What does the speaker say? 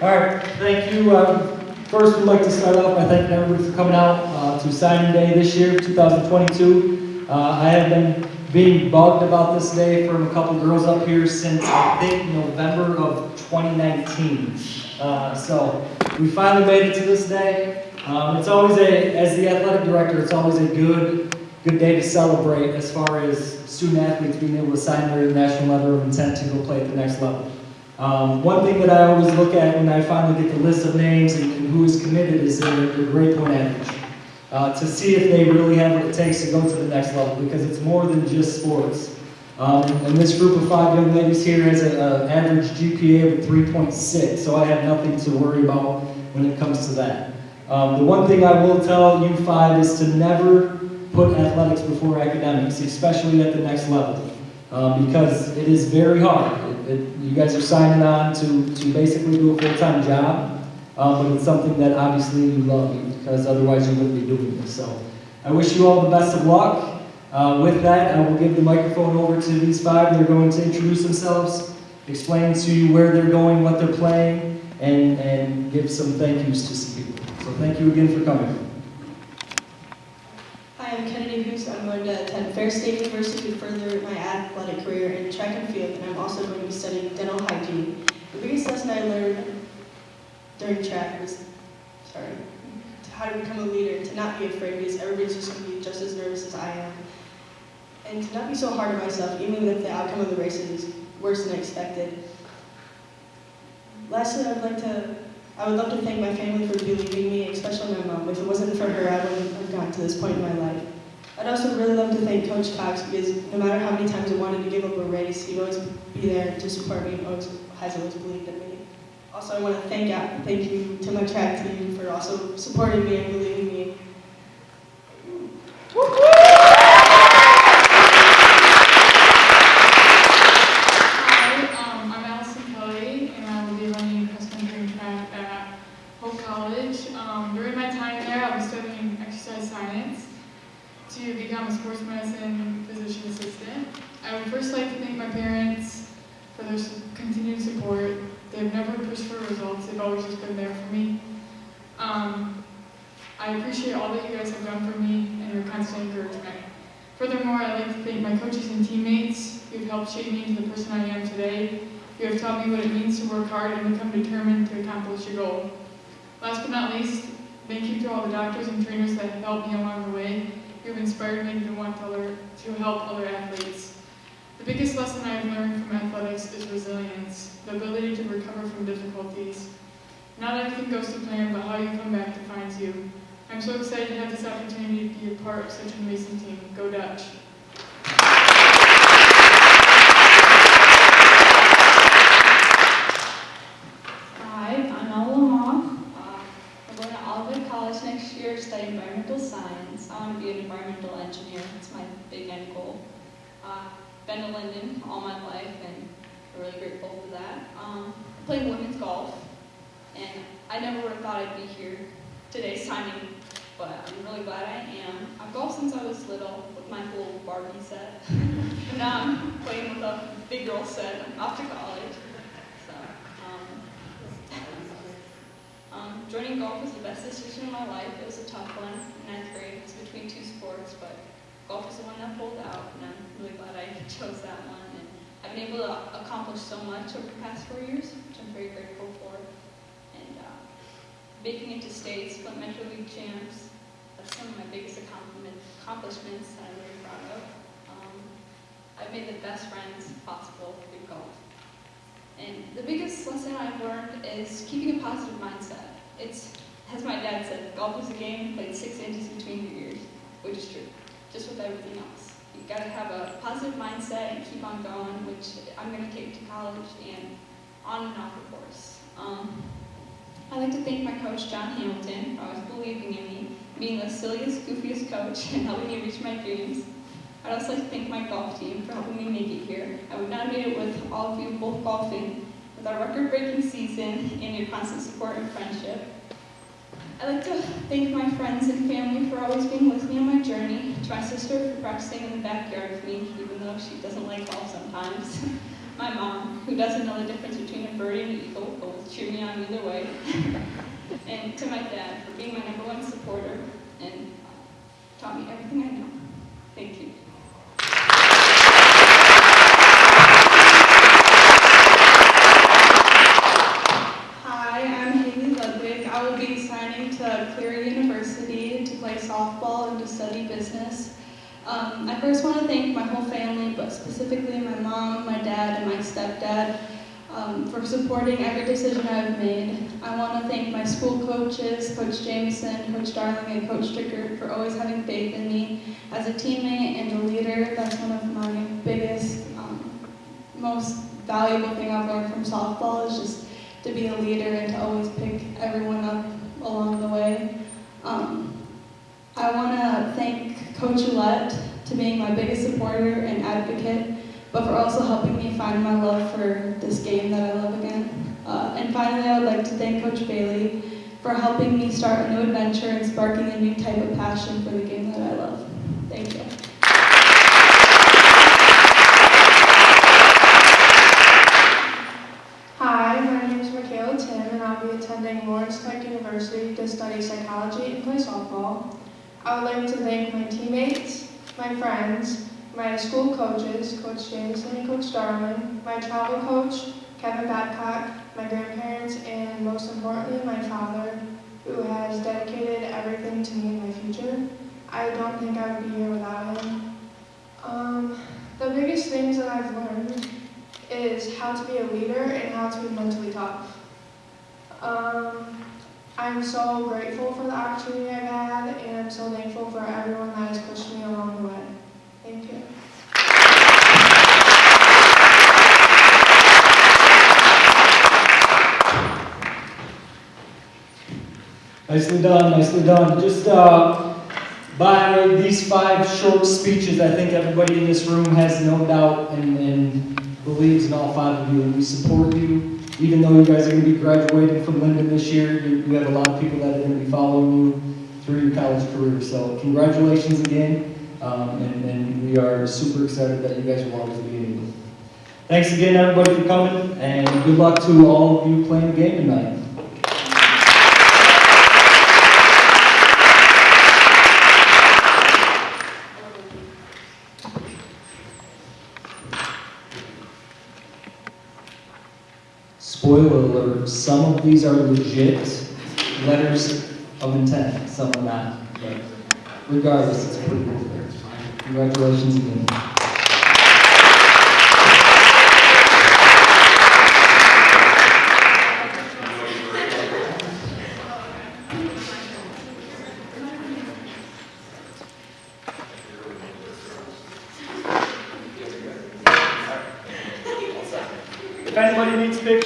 All right, thank you. Um, First, we'd like to start off by thanking everybody for coming out uh, to signing day this year, 2022. Uh, I have been being bugged about this day from a couple girls up here since, I think, November of 2019. Uh, So, we finally made it to this day. Um, It's always a, as the athletic director, it's always a good, good day to celebrate as far as student athletes being able to sign their national letter of intent to go play at the next level. Um, one thing that I always look at when I finally get the list of names and, who is committed is their, their grade point average. Uh, to see if they really have what it takes to go to the next level, because it's more than just sports. Um, and this group of five young ladies here has an average GPA of 3.6, so I have nothing to worry about when it comes to that. Um, the one thing I will tell you five is to never put athletics before academics, especially at the next level, um, because it is very hard. It, you guys are signing on to, to basically do a full-time job, um, but it's something that obviously you love, because otherwise you wouldn't be doing this. So I wish you all the best of luck. Uh, with that, I will give the microphone over to these five. They're going to introduce themselves, explain to you where they're going, what they're playing, and, and give some thank yous to some people. So thank you again for coming. Hi, I'm Kennedy Hoos. I'm going to attend Ferris State University to further my athletic career in track and field, and I'm also going to be studying dental hygiene. The biggest lesson I learned during track was, sorry, how to become a leader, to not be afraid because everybody's just going to be just as nervous as I am, and to not be so hard on myself, even if the outcome of the race is worse than expected. Lastly, I would like to I would love to thank my family for believing me, especially my mom. If it wasn't for her, I wouldn't have gotten to this point in my life. I'd also really love to thank Coach Cox because no matter how many times I wanted to give up a race, he'd always be there to support me and always, has always believed in me. Also, I want to thank, thank you to my track team for also supporting me and believing me. Hi, um, I'm Allison Kelly, and I will be running cross country and track at Hope College. Um, during my time there, I'll be studying exercise science to become a sports medicine physician assistant. I would first like to thank my parents for their continued support. They've never pushed for results, they've always just been there for me. Um, I appreciate all that you guys have done for me and your constant encouragement. Furthermore, I'd like to thank my coaches and teammates who have helped shape me into the person I am today. You have taught me what it means to work hard and become determined to accomplish your goal. Last but not least, thank you to all the doctors and trainers that helped me along the way. Inspired me to want to, learn, to help other athletes. The biggest lesson I have learned from athletics is resilience, the ability to recover from difficulties. Not everything goes to plan, but how you come back defines you. I'm so excited to have this opportunity to be a part of such an amazing team. Go Dutch! Hi, I'm Ella Lamont. Uh, I'm going to Olivet College next year to study environmental science. I want to be an environmental engineer. That's my big end goal. Uh, been to Linden all my life and I'm really grateful for that. Um, played women's golf and I never would have thought I'd be here today's timing, but I'm really glad I am. I've golfed since I was little with my little Barbie set. and now I'm playing with a big girl set. Off to college. So, um, golf was the best decision of my life. It was a tough one in ninth grade. It was between two sports, but golf was the one that pulled out, and I'm really glad I chose that one. And I've been able to accomplish so much over the past four years, which I'm very grateful for. And uh, making it to states, Flint Metro League champs, that's one of my biggest accomplishments that I'm very proud of. Um, I've made the best friends possible through golf. And the biggest lesson I've learned is keeping a positive mindset. It's, as my dad said, golf is a game played six inches between your ears, which is true, just with everything else. You gotta have a positive mindset and keep on going, which I'm gonna take to college and on and off the course. Um, I'd like to thank my coach, John Hamilton, for always believing in me, being the silliest, goofiest coach, and helping me reach my dreams. I'd also like to thank my golf team for helping me make it here. I would not have made it with all of you both golfing with our record-breaking season and your constant support and friendship. I'd like to thank my friends and family for always being with me on my journey, to my sister for practicing in the backyard with me, even though she doesn't like golf sometimes, my mom, who doesn't know the difference between a birdie and an eagle, but was cheer me on either way. and to my dad for being my number one supporter and taught me everything I know. Thank you. Hi, I'm Haley Ludwig. I will be signing to Cleary University to play softball and to study business. Um, I first want to thank my whole family, specifically my mom, my dad, and my stepdad um, for supporting every decision I've made. I want to thank my school coaches, Coach Jameson, Coach Darling, and Coach Strickert for always having faith in me as a teammate and a leader. That's one of my biggest, um, most valuable thing I've learned from softball is just to be a leader and to always pick everyone up along the way. Um, I want to thank Coach Ouellette to being my biggest supporter and advocate, but for also helping me find my love for this game that I love again. Uh, and finally, I would like to thank Coach Bailey for helping me start a new adventure and sparking a new type of passion for the game that I love. Thank you. Hi, my name is Michaela Tim, and I'll be attending Lawrence Tech University to study psychology and play softball. I would like to thank my teammates, my friends, my school coaches, Coach Jameson and Coach Darling, my travel coach, Kevin Babcock, my grandparents, and most importantly, my father, who has dedicated everything to me in my future. I don't think I would be here without him. Um, the biggest things that I've learned is how to be a leader and how to be mentally tough. Um, I'm so grateful for the opportunity I've had, and I'm so thankful for everyone that has pushed me along the way. Thank you. Nicely done, nicely done. Just uh, by these five short speeches, I think everybody in this room has no doubt and, and believes in all five of you, and we support you. Even though you guys are going to be graduating from Linden this year, you, you have a lot of people that are going to be following you through your college career. So congratulations again, um, and, and we are super excited that you guys will always be in. Thanks again, everybody, for coming, and good luck to all of you playing the game tonight. Spoiler alert, some of these are legit letters of intent, some are not. But regardless, it's pretty cool. Congratulations again.